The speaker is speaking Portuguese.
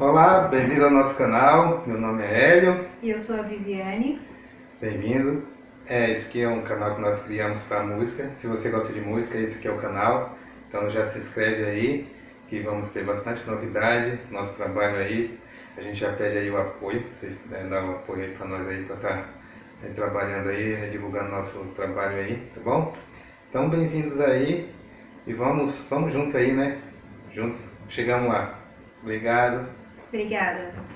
Olá, bem-vindo ao nosso canal. Meu nome é Hélio. E eu sou a Viviane. Bem-vindo. É, esse aqui é um canal que nós criamos para música. Se você gosta de música, esse aqui é o canal. Então já se inscreve aí, que vamos ter bastante novidade. Nosso trabalho aí, a gente já pede aí o apoio. Vocês puderem dar o apoio aí para nós aí, para estar tá, trabalhando aí, divulgando nosso trabalho aí, tá bom? Então bem-vindos aí e vamos, vamos junto aí, né? Juntos, chegamos lá. Obrigado. Obrigada.